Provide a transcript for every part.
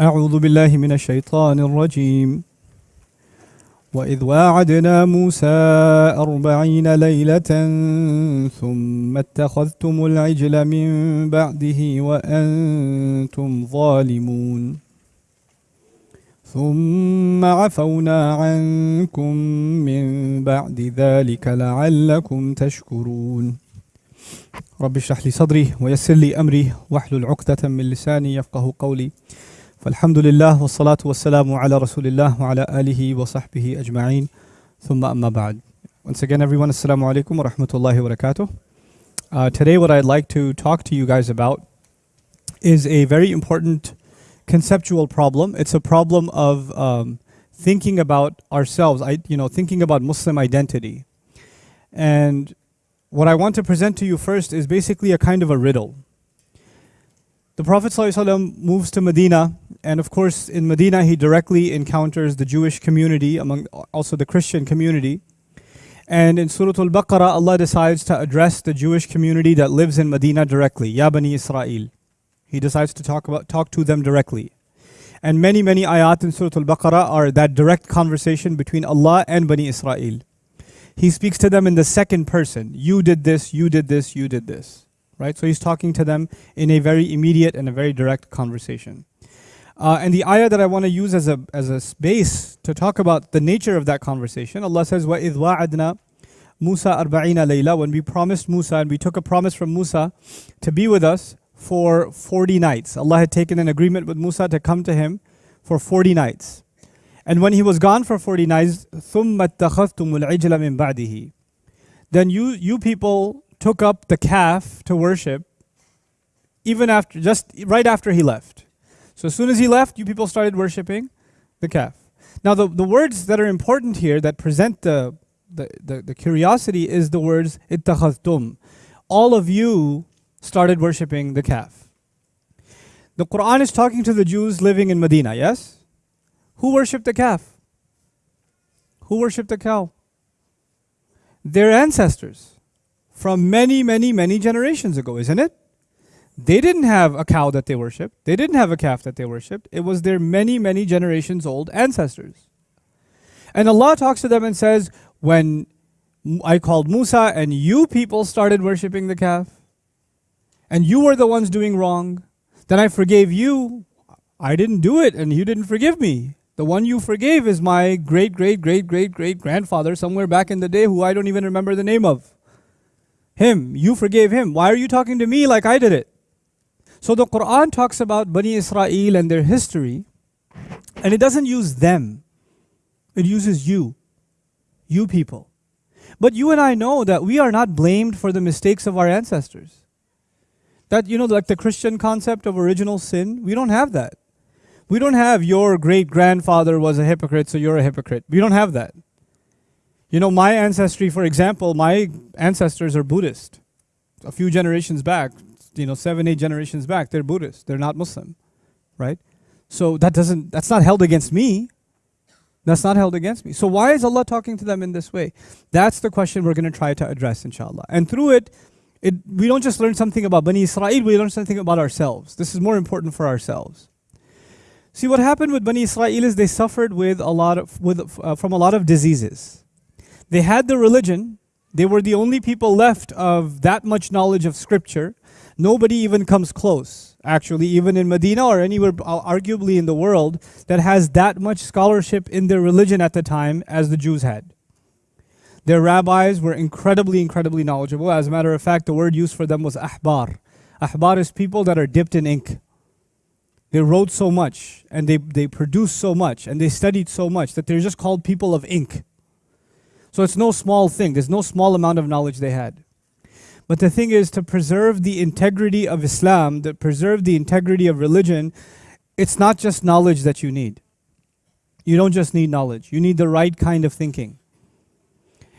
أعوذ بالله من الشيطان الرجيم. وإذ واعدنا موسى أربعين ليلة ثم اتخذتم العجل من بعده وأنتم ظالمون. ثم عفونا عنكم من بعد ذلك لعلكم تشكرون. رب اشرح لي صدري ويسر لي أمري واحلل عقدة من لساني يفقه قولي. Alhamdulillah, wassalatu wassalamu ala rasulillah wa ala alihi wa sahbihi ajma'in. Thumma amma ba'd. Once again, everyone, assalamu alaikum wa rahmatullahi wa barakatuh. Uh, today, what I'd like to talk to you guys about is a very important conceptual problem. It's a problem of um, thinking about ourselves, I, you know, thinking about Muslim identity. And what I want to present to you first is basically a kind of a riddle. The Prophet ﷺ moves to Medina, and of course, in Medina, he directly encounters the Jewish community, among also the Christian community. And in Surah Al Baqarah, Allah decides to address the Jewish community that lives in Medina directly, Ya Bani Israel. He decides to talk about talk to them directly. And many, many ayat in Surah Al-Baqarah are that direct conversation between Allah and Bani Israel. He speaks to them in the second person. You did this, you did this, you did this Right? So he's talking to them in a very immediate and a very direct conversation. Uh, and the ayah that I want to use as a, as a base to talk about the nature of that conversation, Allah says, وَإِذْ وَعَدْنَا Musa arba'ina layla, when we promised Musa and we took a promise from Musa to be with us for 40 nights. Allah had taken an agreement with Musa to come to him for 40 nights. And when he was gone for 40 nights, ثُمَّ اتَّخَذْتُمُ الْعِجْلَ مِن بَعْدِهِ Then you, you people took up the calf to worship even after just right after he left. So as soon as he left, you people started worshiping the calf. Now the, the words that are important here that present the the, the, the curiosity is the words ittakhadtum. All of you started worshiping the calf. The Quran is talking to the Jews living in Medina, yes? Who worshiped the calf? Who worshiped the cow? Their ancestors from many, many, many generations ago, isn't it? They didn't have a cow that they worshipped. They didn't have a calf that they worshipped. It was their many, many generations old ancestors. And Allah talks to them and says, When I called Musa and you people started worshipping the calf, and you were the ones doing wrong, then I forgave you. I didn't do it and you didn't forgive me. The one you forgave is my great, great, great, great, great grandfather somewhere back in the day who I don't even remember the name of. Him, you forgave him. Why are you talking to me like I did it? So the Quran talks about Bani Israel and their history, and it doesn't use them, it uses you, you people. But you and I know that we are not blamed for the mistakes of our ancestors. That, you know, like the Christian concept of original sin, we don't have that. We don't have your great grandfather was a hypocrite, so you're a hypocrite. We don't have that. You know, my ancestry, for example, my ancestors are Buddhist. A few generations back, you know, seven, eight generations back, they're Buddhist. They're not Muslim, right? So that doesn't, that's not held against me. That's not held against me. So why is Allah talking to them in this way? That's the question we're going to try to address, inshallah. And through it, it, we don't just learn something about Bani Israel, we learn something about ourselves. This is more important for ourselves. See, what happened with Bani Israel is they suffered with a lot of, with, uh, from a lot of diseases. They had the religion. They were the only people left of that much knowledge of scripture. Nobody even comes close, actually, even in Medina or anywhere uh, arguably in the world that has that much scholarship in their religion at the time as the Jews had. Their rabbis were incredibly, incredibly knowledgeable. As a matter of fact, the word used for them was ahbar. Ahbar is people that are dipped in ink. They wrote so much and they, they produced so much and they studied so much that they're just called people of ink. So it's no small thing. There's no small amount of knowledge they had. But the thing is to preserve the integrity of Islam, to preserve the integrity of religion, it's not just knowledge that you need. You don't just need knowledge. You need the right kind of thinking.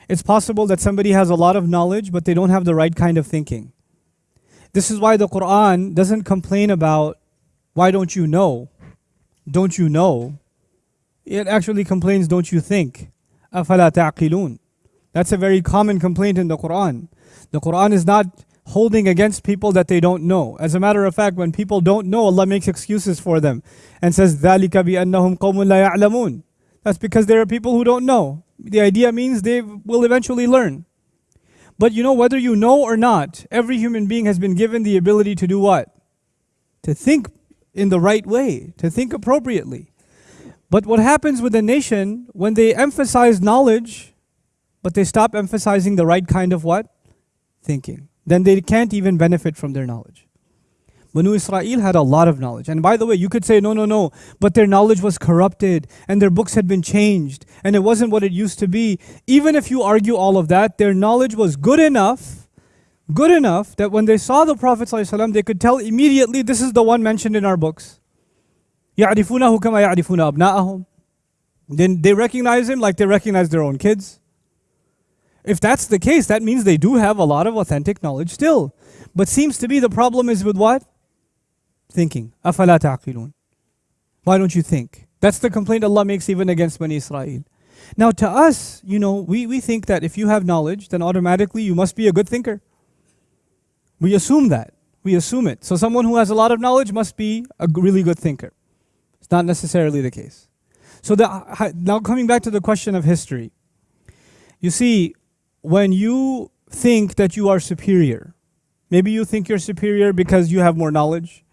It's possible that somebody has a lot of knowledge, but they don't have the right kind of thinking. This is why the Quran doesn't complain about, why don't you know? Don't you know? It actually complains, don't you think? أَفَلَا تَعْقِلُونَ That's a very common complaint in the Quran. The Quran is not holding against people that they don't know. As a matter of fact, when people don't know, Allah makes excuses for them and says, ذَلِكَ بِأَنَّهُمْ قَوْمٌ لَا يَعْلَمُونَ That's because there are people who don't know. The idea means they will eventually learn. But you know, whether you know or not, every human being has been given the ability to do what? To think in the right way, to think appropriately. But what happens with a nation when they emphasize knowledge, but they stop emphasizing the right kind of what? Thinking. Then they can't even benefit from their knowledge. Banu Israel had a lot of knowledge. And by the way, you could say, no, no, no, but their knowledge was corrupted and their books had been changed and it wasn't what it used to be. Even if you argue all of that, their knowledge was good enough, good enough that when they saw the Prophet ﷺ, they could tell immediately, this is the one mentioned in our books. يَعْرِفُونَهُ كَمَا يَعْرِفُونَ أَبْنَاءَهُم Then they recognize him like they recognize their own kids. If that's the case, that means they do have a lot of authentic knowledge still. But seems to be the problem is with what? thinking. أَفَلَا تَعْقِلُونَ Why don't you think? That's the complaint Allah makes even against Bani Israel. Now to us, you know, we, we think that if you have knowledge, then automatically you must be a good thinker. We assume that. We assume it. So someone who has a lot of knowledge must be a really good thinker. It's not necessarily the case. So the, now coming back to the question of history. You see, when you think that you are superior, maybe you think you're superior because you have more knowledge,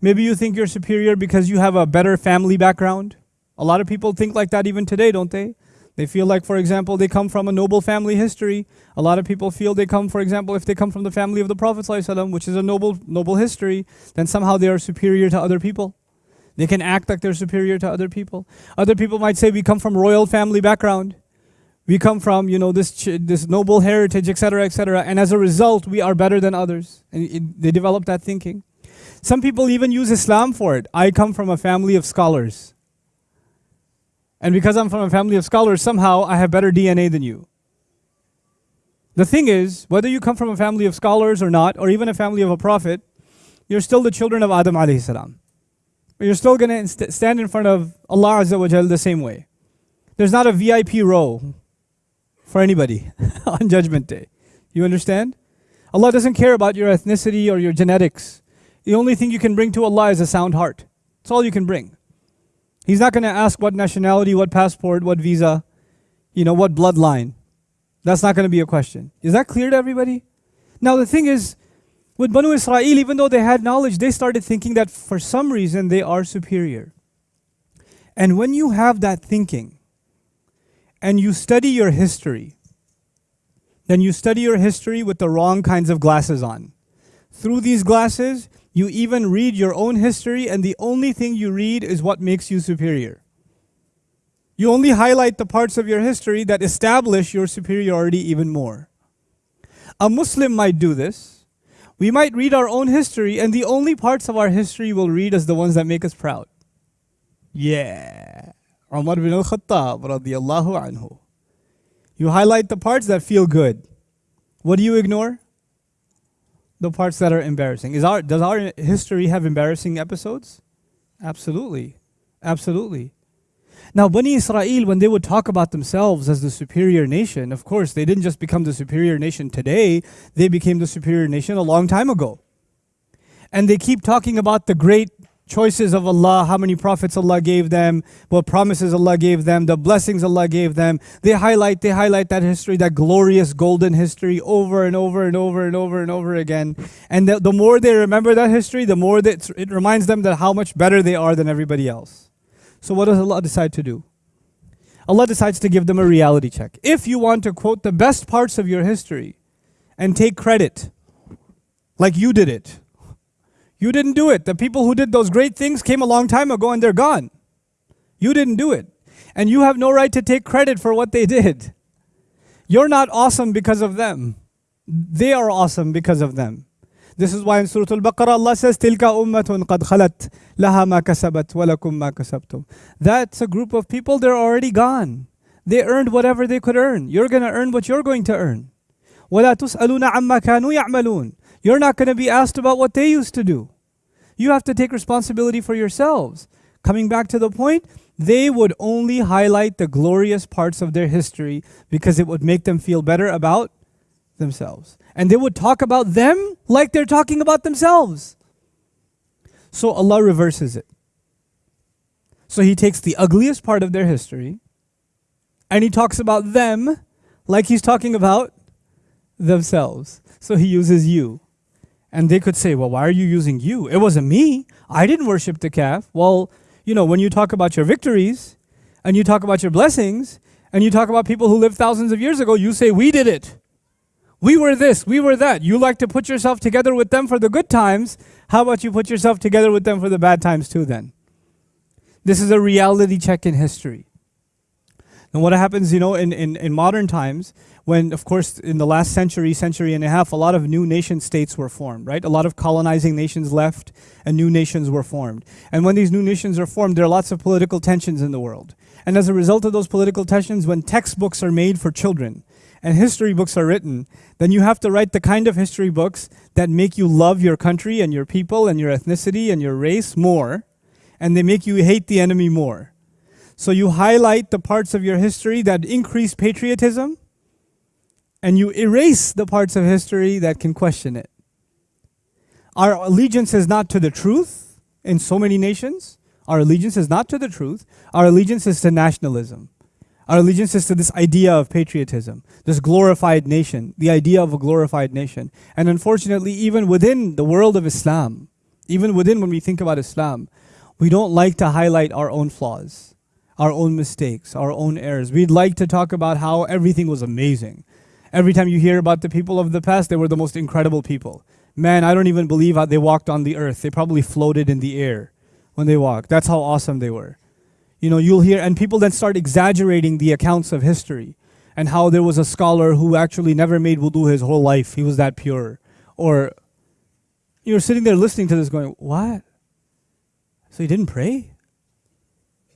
Maybe you think you're superior because you have a better family background. A lot of people think like that even today, don't they? They feel like, for example, they come from a noble family history. A lot of people feel they come, for example, if they come from the family of the Prophet ﷺ, which is a noble, noble history, then somehow they are superior to other people. They can act like they're superior to other people. Other people might say we come from royal family background. We come from, you know, this, this noble heritage, etc., etc. And as a result, we are better than others. And it, they develop that thinking. Some people even use Islam for it. I come from a family of scholars. And because I'm from a family of scholars, somehow I have better DNA than you. The thing is, whether you come from a family of scholars or not, or even a family of a prophet, you're still the children of Adam alayhi salam. You're still going to stand in front of Allah Azza wa Jal the same way. There's not a VIP row for anybody on Judgment Day. You understand? Allah doesn't care about your ethnicity or your genetics. The only thing you can bring to Allah is a sound heart. That's all you can bring. He's not going to ask what nationality, what passport, what visa, you know, what bloodline. That's not going to be a question. Is that clear to everybody? Now the thing is, with Banu Israel, even though they had knowledge, they started thinking that for some reason they are superior. And when you have that thinking, and you study your history, then you study your history with the wrong kinds of glasses on. Through these glasses, you even read your own history, and the only thing you read is what makes you superior. You only highlight the parts of your history that establish your superiority even more. A Muslim might do this. We might read our own history, and the only parts of our history we'll read as the ones that make us proud. Yeah. Umar bin al-Khattab radiallahu anhu. You highlight the parts that feel good. What do you ignore? the parts that are embarrassing. Is our does our history have embarrassing episodes? Absolutely. Absolutely. Now, Bani Israel, when they would talk about themselves as the superior nation, of course, they didn't just become the superior nation today, they became the superior nation a long time ago. And they keep talking about the great choices of Allah, how many prophets Allah gave them, what promises Allah gave them, the blessings Allah gave them. They highlight, they highlight that history, that glorious golden history over and over and over and over and over again. And the, the more they remember that history, the more that it reminds them that how much better they are than everybody else. So what does Allah decide to do? Allah decides to give them a reality check. If you want to quote the best parts of your history and take credit, like you did it, you didn't do it. The people who did those great things came a long time ago and they're gone. You didn't do it. And you have no right to take credit for what they did. You're not awesome because of them. They are awesome because of them. This is why in Surah Al-Baqarah Allah says, Tilka ummatun qad khalat laha ma kasabat walakum ma kasabtum. That's a group of people, they're already gone. They earned whatever they could earn. You're going to earn what you're going to earn. وَلَا تُسْأَلُونَ عَمَّا كَانُوا يَعْمَلُونَ You're not going to be asked about what they used to do. You have to take responsibility for yourselves. Coming back to the point, they would only highlight the glorious parts of their history because it would make them feel better about themselves. And they would talk about them like they're talking about themselves. So Allah reverses it. So He takes the ugliest part of their history and He talks about them like He's talking about themselves. So He uses you. And they could say, well, why are you using you? It wasn't me. I didn't worship the calf. Well, you know, when you talk about your victories and you talk about your blessings and you talk about people who lived thousands of years ago, you say, we did it. We were this, we were that. You like to put yourself together with them for the good times. How about you put yourself together with them for the bad times too, then? This is a reality check in history. And what happens, you know, in, in, in modern times, when, of course, in the last century, century and a half, a lot of new nation states were formed, right? A lot of colonizing nations left and new nations were formed. And when these new nations are formed, there are lots of political tensions in the world. And as a result of those political tensions, when textbooks are made for children and history books are written, then you have to write the kind of history books that make you love your country and your people and your ethnicity and your race more, and they make you hate the enemy more. So you highlight the parts of your history that increase patriotism and you erase the parts of history that can question it. Our allegiance is not to the truth in so many nations. Our allegiance is not to the truth. Our allegiance is to nationalism. Our allegiance is to this idea of patriotism, this glorified nation, the idea of a glorified nation. And unfortunately, even within the world of Islam, even within when we think about Islam, we don't like to highlight our own flaws, our own mistakes, our own errors. We'd like to talk about how everything was amazing. Every time you hear about the people of the past, they were the most incredible people. Man, I don't even believe how they walked on the earth. They probably floated in the air when they walked. That's how awesome they were. You know, you'll hear, and people then start exaggerating the accounts of history and how there was a scholar who actually never made wudu his whole life. He was that pure. Or you're sitting there listening to this going, what? So he didn't pray?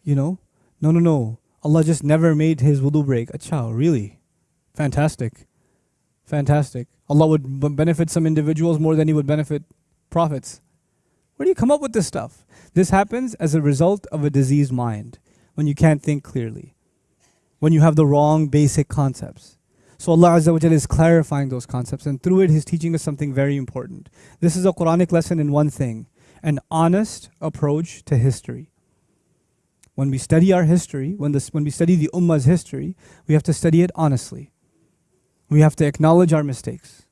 You know? No, no, no. Allah just never made his wudu break. Acha, really? Fantastic. Fantastic. Allah would benefit some individuals more than He would benefit prophets. Where do you come up with this stuff? This happens as a result of a diseased mind, when you can't think clearly, when you have the wrong basic concepts. So Allah Azza wa Jalla is clarifying those concepts, and through it, He's teaching us something very important. This is a Quranic lesson in one thing an honest approach to history. When we study our history, when, this, when we study the Ummah's history, we have to study it honestly. We have to acknowledge our mistakes.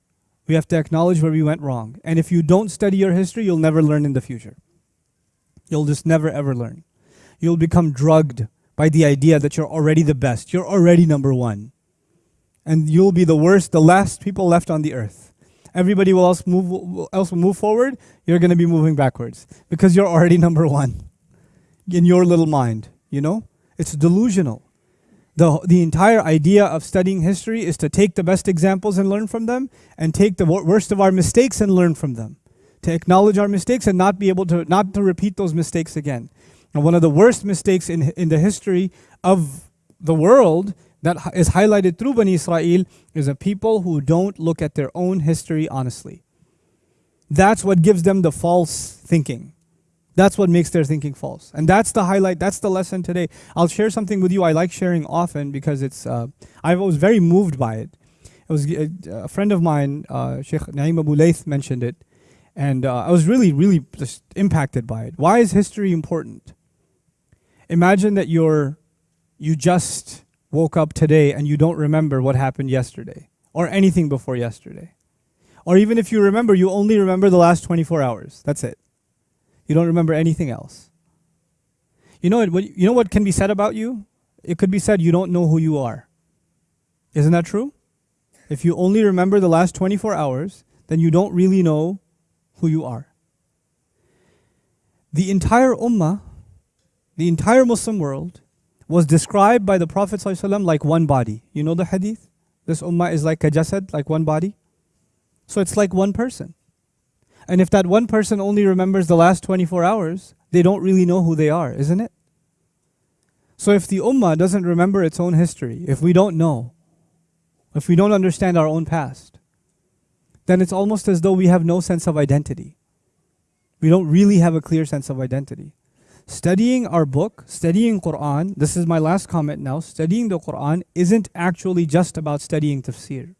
We have to acknowledge where we went wrong. And if you don't study your history, you'll never learn in the future. You'll just never ever learn. You'll become drugged by the idea that you're already the best. You're already number one. And you'll be the worst, the last people left on the earth. Everybody will else move, else will move forward. You're going to be moving backwards because you're already number one in your little mind. You know, it's delusional. The, the entire idea of studying history is to take the best examples and learn from them, and take the worst of our mistakes and learn from them. To acknowledge our mistakes and not be able to, not to repeat those mistakes again. And one of the worst mistakes in, in the history of the world that is highlighted through Bani Israel is a people who don't look at their own history honestly. That's what gives them the false thinking. That's what makes their thinking false. And that's the highlight, that's the lesson today. I'll share something with you I like sharing often because it's, uh, I was very moved by it. It was a, uh, a friend of mine, uh, Sheikh Naim Abu Layth mentioned it. And uh, I was really, really just impacted by it. Why is history important? Imagine that you're, you just woke up today and you don't remember what happened yesterday or anything before yesterday. Or even if you remember, you only remember the last 24 hours. That's it. You don't remember anything else. You know what, you know what can be said about you? It could be said you don't know who you are. Isn't that true? If you only remember the last 24 hours, then you don't really know who you are. The entire ummah, the entire Muslim world, was described by the Prophet ﷺ like one body. You know the hadith? This ummah is like a jasad, like one body. So it's like one person. And if that one person only remembers the last 24 hours, they don't really know who they are, isn't it? So if the ummah doesn't remember its own history, if we don't know, if we don't understand our own past, then it's almost as though we have no sense of identity. We don't really have a clear sense of identity. Studying our book, studying Quran, this is my last comment now, studying the Quran isn't actually just about studying tafsir.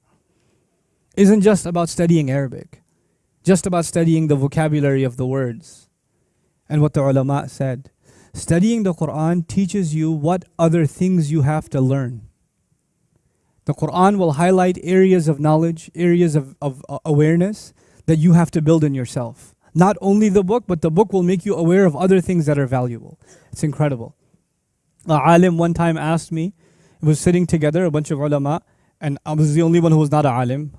isn't just about studying Arabic, just about studying the vocabulary of the words and what the ulama said. Studying the Quran teaches you what other things you have to learn. The Quran will highlight areas of knowledge, areas of, of uh, awareness that you have to build in yourself. Not only the book, but the book will make you aware of other things that are valuable. It's incredible. A alim one time asked me, it was sitting together, a bunch of ulama, and I was the only one who was not a alim.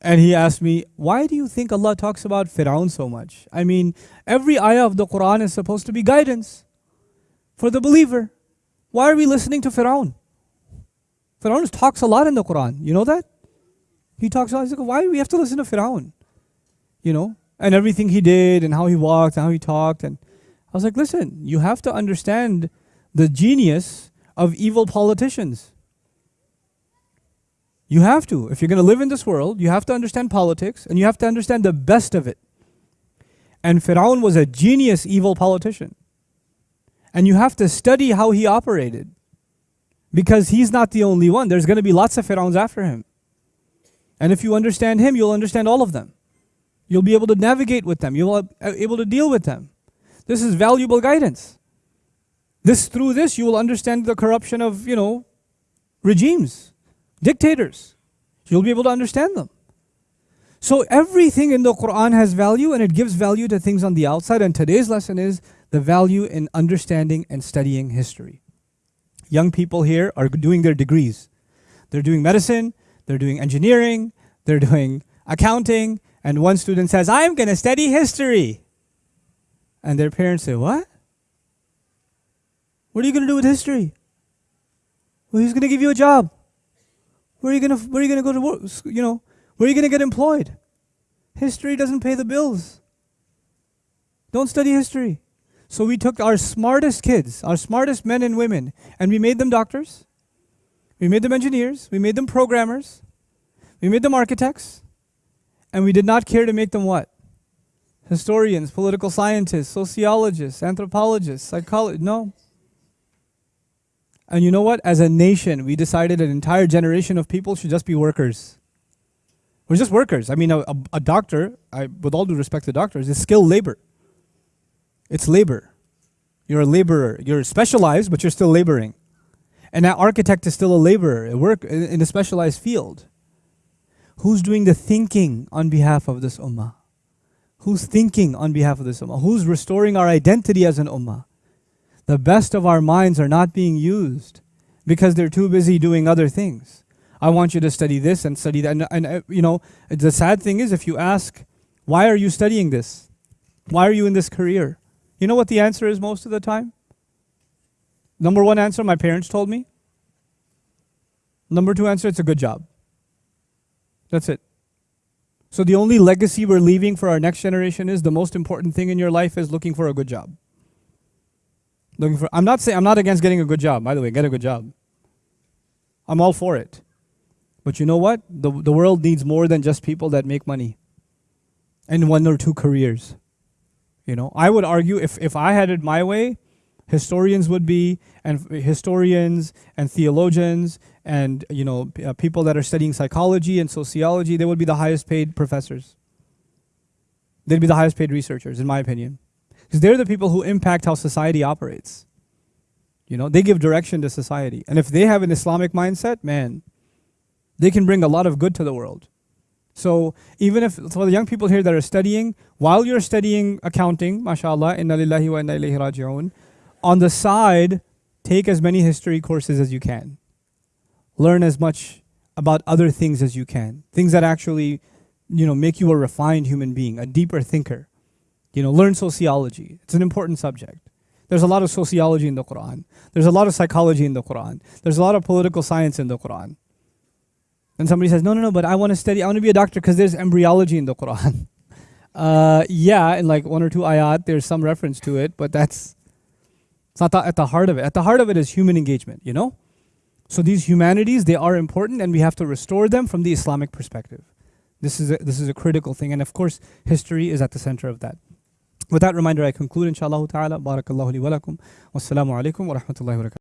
And he asked me, Why do you think Allah talks about Fir'aun so much? I mean, every ayah of the Quran is supposed to be guidance for the believer. Why are we listening to Fir'aun? Fir'aun talks a lot in the Quran. You know that? He talks a lot. He's like, Why do we have to listen to Fir'aun? You know? And everything he did and how he walked and how he talked. And I was like, Listen, you have to understand the genius of evil politicians. You have to. If you're going to live in this world, you have to understand politics and you have to understand the best of it. And Fir'aun was a genius evil politician. And you have to study how he operated. Because he's not the only one. There's going to be lots of Fir'auns after him. And if you understand him, you'll understand all of them. You'll be able to navigate with them. You'll be able to deal with them. This is valuable guidance. This through this you will understand the corruption of, you know, regimes dictators. You'll be able to understand them. So everything in the Quran has value and it gives value to things on the outside. And today's lesson is the value in understanding and studying history. Young people here are doing their degrees. They're doing medicine, they're doing engineering, they're doing accounting, and one student says, I'm going to study history. And their parents say, What? What are you going to do with history? Well, he's going to give you a job. Where are you gonna Where are you gonna go to work? You know, where are you gonna get employed? History doesn't pay the bills. Don't study history. So we took our smartest kids, our smartest men and women, and we made them doctors. We made them engineers. We made them programmers. We made them architects. And we did not care to make them what? Historians, political scientists, sociologists, anthropologists, psychologists. No. And you know what? As a nation, we decided an entire generation of people should just be workers. We're just workers. I mean, a, a, doctor, I, with all due respect to doctors, is skilled labor. It's labor. You're a laborer. You're specialized, but you're still laboring. And an architect is still a laborer, work in a specialized field. Who's doing the thinking on behalf of this ummah? Who's thinking on behalf of this ummah? Who's restoring our identity as an ummah? The best of our minds are not being used because they're too busy doing other things. I want you to study this and study that. And, and uh, you know, the sad thing is if you ask, why are you studying this? Why are you in this career? You know what the answer is most of the time? Number one answer, my parents told me. Number two answer, it's a good job. That's it. So the only legacy we're leaving for our next generation is the most important thing in your life is looking for a good job. Looking for I'm not saying I'm not against getting a good job, by the way, get a good job. I'm all for it. But you know what? The the world needs more than just people that make money and one or two careers. You know, I would argue if if I had it my way, historians would be and historians and theologians and you know uh, people that are studying psychology and sociology, they would be the highest paid professors. They'd be the highest paid researchers in my opinion. Because they're the people who impact how society operates. You know, they give direction to society. And if they have an Islamic mindset, man, they can bring a lot of good to the world. So even if for the young people here that are studying, while you're studying accounting, mashallah, inna lillahi wa inna ilayhi raji'un, on the side, take as many history courses as you can. Learn as much about other things as you can. Things that actually, you know, make you a refined human being, a deeper thinker. You know, learn sociology. It's an important subject. There's a lot of sociology in the Quran. There's a lot of psychology in the Quran. There's a lot of political science in the Quran. And somebody says, no, no, no, but I want to study, I want to be a doctor because there's embryology in the Quran. uh, yeah, in like one or two ayat, there's some reference to it, but that's it's not the, at the heart of it. At the heart of it is human engagement, you know? So these humanities, they are important and we have to restore them from the Islamic perspective. This is a, this is a critical thing. And of course, history is at the center of that. With that reminder, I conclude, inshallah ta'ala. Barakallahu li wa. Wassalamu alaikum wa rahmatullahi wa barakatuh.